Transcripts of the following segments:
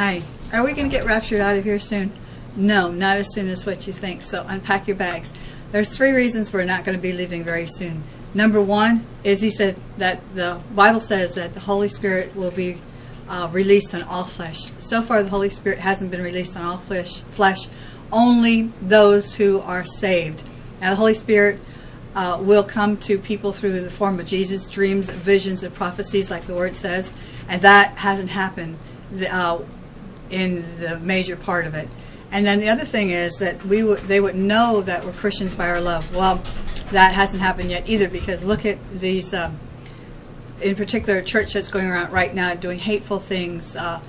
Hi. Are we going to get raptured out of here soon? No, not as soon as what you think. So unpack your bags. There's three reasons we're not going to be leaving very soon. Number one is he said that the Bible says that the Holy Spirit will be uh, released on all flesh. So far, the Holy Spirit hasn't been released on all flesh. Flesh, only those who are saved. Now, the Holy Spirit uh, will come to people through the form of Jesus, dreams, visions, and prophecies, like the Word says, and that hasn't happened uh, in the major part of it. And then the other thing is that we they would know that we're Christians by our love. Well, that hasn't happened yet either because look at these, um, in particular, a church that's going around right now doing hateful things uh,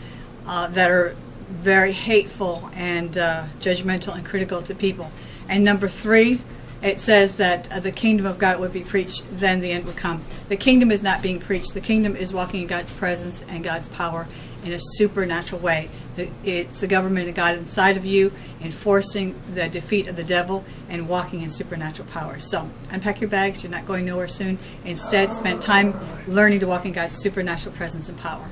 uh, that are very hateful and uh, judgmental and critical to people. And number three, it says that uh, the kingdom of God would be preached, then the end would come. The kingdom is not being preached. The kingdom is walking in God's presence and God's power in a supernatural way. It's the government of God inside of you, enforcing the defeat of the devil and walking in supernatural power. So unpack your bags. You're not going nowhere soon. Instead, spend time learning to walk in God's supernatural presence and power.